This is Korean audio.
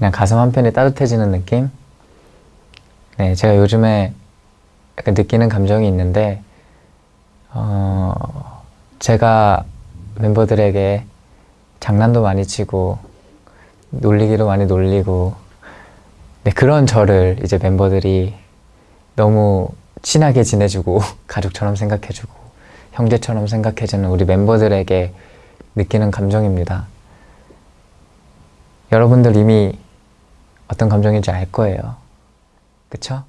그냥 가슴 한편이 따뜻해지는 느낌? 네, 제가 요즘에 약간 느끼는 감정이 있는데 어, 제가 멤버들에게 장난도 많이 치고 놀리기도 많이 놀리고 네, 그런 저를 이제 멤버들이 너무 친하게 지내주고 가족처럼 생각해주고 형제처럼 생각해주는 우리 멤버들에게 느끼는 감정입니다. 여러분들 이미 어떤 감정인지 알 거예요. 그쵸?